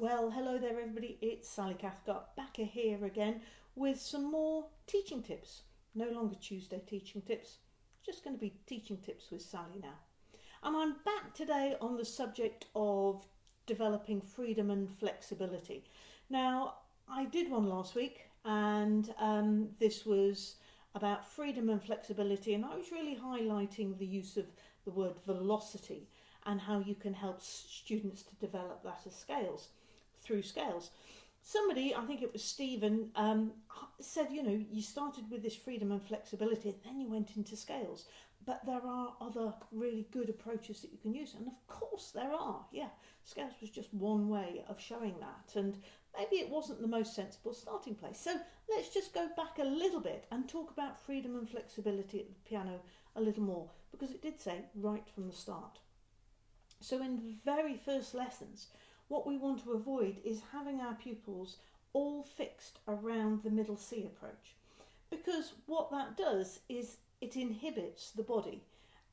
Well, hello there, everybody. It's Sally Cathcart back here again with some more teaching tips. No longer Tuesday teaching tips, just going to be teaching tips with Sally now. And I'm back today on the subject of developing freedom and flexibility. Now, I did one last week, and um, this was about freedom and flexibility, and I was really highlighting the use of the word velocity and how you can help students to develop that as scales through scales. Somebody, I think it was Stephen, um, said, you know, you started with this freedom and flexibility, and then you went into scales. But there are other really good approaches that you can use. And of course, there are. Yeah, scales was just one way of showing that. And maybe it wasn't the most sensible starting place. So let's just go back a little bit and talk about freedom and flexibility at the piano a little more, because it did say right from the start. So in the very first lessons, what we want to avoid is having our pupils all fixed around the middle C approach. Because what that does is it inhibits the body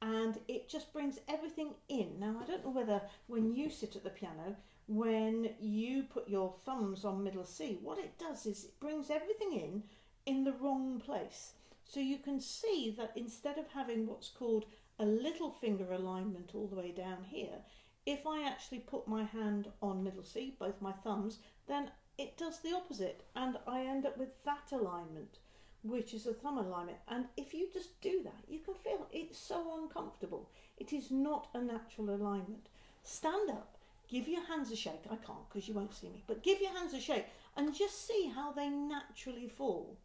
and it just brings everything in. Now, I don't know whether when you sit at the piano, when you put your thumbs on middle C, what it does is it brings everything in in the wrong place. So you can see that instead of having what's called a little finger alignment all the way down here, if I actually put my hand on middle C, both my thumbs, then it does the opposite and I end up with that alignment, which is a thumb alignment. And if you just do that, you can feel it's so uncomfortable. It is not a natural alignment. Stand up, give your hands a shake. I can't because you won't see me, but give your hands a shake and just see how they naturally fall.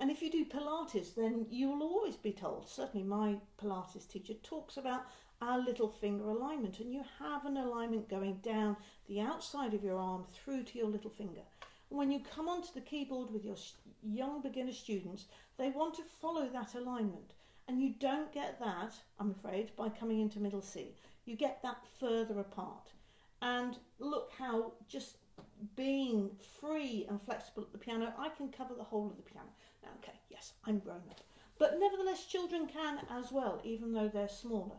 And if you do Pilates, then you will always be told, certainly my Pilates teacher talks about our little finger alignment. And you have an alignment going down the outside of your arm through to your little finger. And when you come onto the keyboard with your young beginner students, they want to follow that alignment. And you don't get that, I'm afraid, by coming into middle C. You get that further apart. And look how just being free and flexible at the piano, I can cover the whole of the piano. Okay, yes, I'm grown up. But nevertheless, children can as well, even though they're smaller.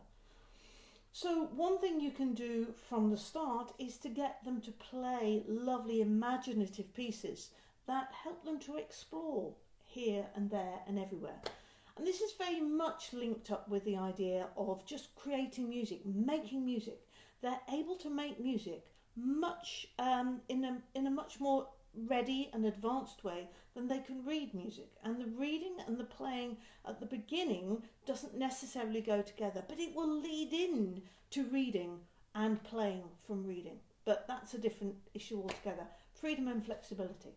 So one thing you can do from the start is to get them to play lovely imaginative pieces that help them to explore here and there and everywhere. And this is very much linked up with the idea of just creating music, making music. They're able to make music much um, in a in a much more ready and advanced way than they can read music. And the reading and the playing at the beginning doesn't necessarily go together, but it will lead in to reading and playing from reading. But that's a different issue altogether. Freedom and flexibility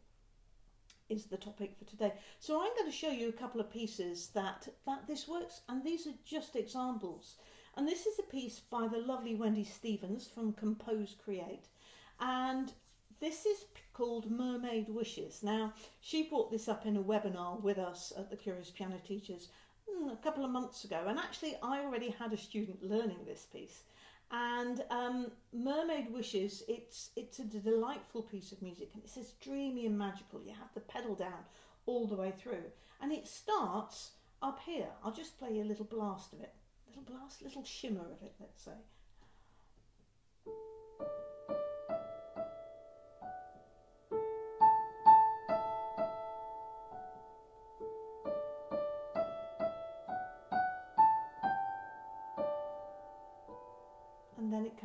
is the topic for today. So I'm going to show you a couple of pieces that, that this works, and these are just examples. And this is a piece by the lovely Wendy Stevens from Compose Create. And this is called Mermaid Wishes. Now, she brought this up in a webinar with us at the Curious Piano Teachers hmm, a couple of months ago. And actually, I already had a student learning this piece. And um, Mermaid Wishes, it's, it's a delightful piece of music and it says dreamy and magical. You have the pedal down all the way through. And it starts up here. I'll just play you a little blast of it. Little blast, little shimmer of it, let's say.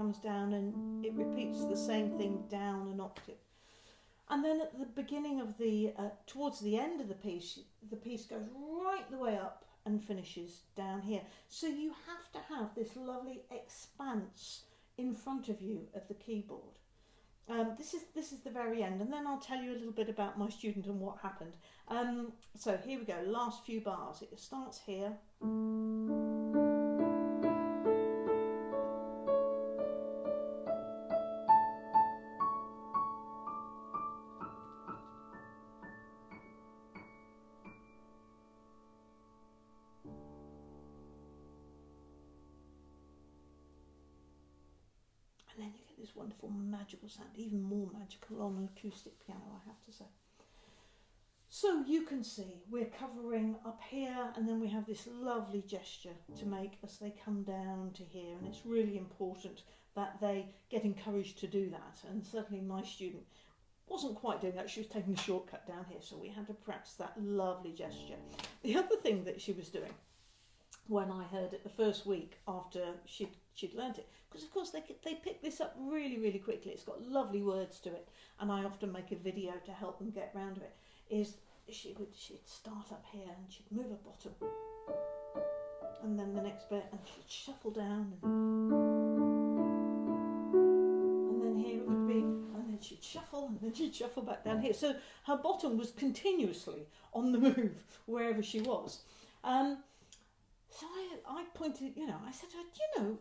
Comes down and it repeats the same thing down an octave. And then at the beginning of the, uh, towards the end of the piece, the piece goes right the way up and finishes down here. So you have to have this lovely expanse in front of you of the keyboard. Um, this is this is the very end, and then I'll tell you a little bit about my student and what happened. Um, so here we go. Last few bars. It starts here. This wonderful magical sound, even more magical on an acoustic piano, I have to say. So you can see we're covering up here and then we have this lovely gesture to make as they come down to here and it's really important that they get encouraged to do that. And certainly my student wasn't quite doing that. She was taking the shortcut down here, so we had to practice that lovely gesture. The other thing that she was doing when I heard it the first week after she'd, she'd learnt it, because of course they, they pick this up really, really quickly. It's got lovely words to it, and I often make a video to help them get round to it, is she would she'd start up here and she'd move her bottom and then the next bit and she'd shuffle down and, and then here it would be and then she'd shuffle and then she'd shuffle back down here. So her bottom was continuously on the move wherever she was. Um, so I, I pointed you know I said to her you know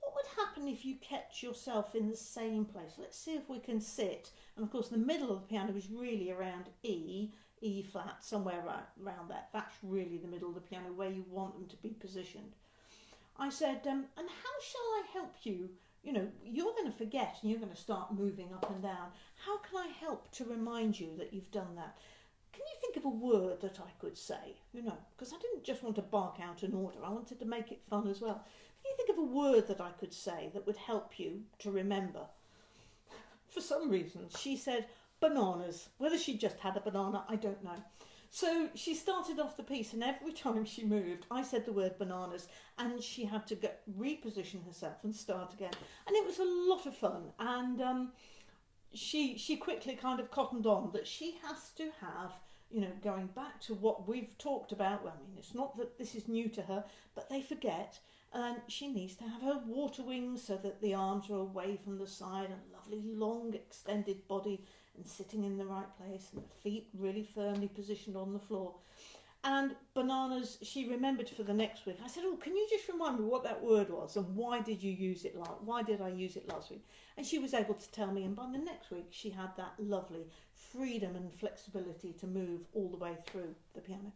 what would happen if you kept yourself in the same place let's see if we can sit and of course the middle of the piano was really around E E flat, somewhere right around that. That's really the middle of the piano where you want them to be positioned. I said, um, and how shall I help you? You know, you're going to forget and you're going to start moving up and down. How can I help to remind you that you've done that? Can you think of a word that I could say? You know, because I didn't just want to bark out an order, I wanted to make it fun as well. Can you think of a word that I could say that would help you to remember? For some reason, she said, bananas. Whether she just had a banana, I don't know. So she started off the piece, and every time she moved, I said the word bananas, and she had to get, reposition herself and start again. And it was a lot of fun. And um, she she quickly kind of cottoned on that she has to have, you know, going back to what we've talked about. Well, I mean, it's not that this is new to her, but they forget. And she needs to have her water wings so that the arms are away from the side and lovely long extended body and sitting in the right place and the feet really firmly positioned on the floor. And bananas, she remembered for the next week. I said, "Oh, can you just remind me what that word was and why did you use it? Like, why did I use it last week?" And she was able to tell me. And by the next week, she had that lovely freedom and flexibility to move all the way through the piano.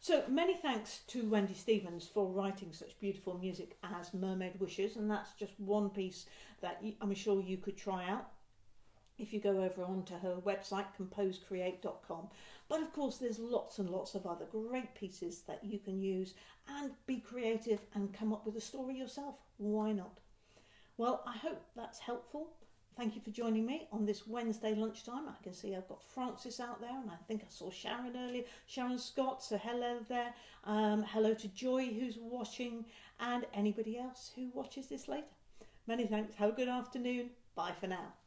So many thanks to Wendy Stevens for writing such beautiful music as Mermaid Wishes, and that's just one piece that I'm sure you could try out if you go over onto her website composecreate.com but of course there's lots and lots of other great pieces that you can use and be creative and come up with a story yourself. Why not? Well i hope that's helpful. Thank you for joining me on this wednesday lunchtime. I can see i've got francis out there and i think i saw sharon earlier. Sharon scott so hello there. Um, hello to joy who's watching and anybody else who watches this later. Many thanks. Have a good afternoon. Bye for now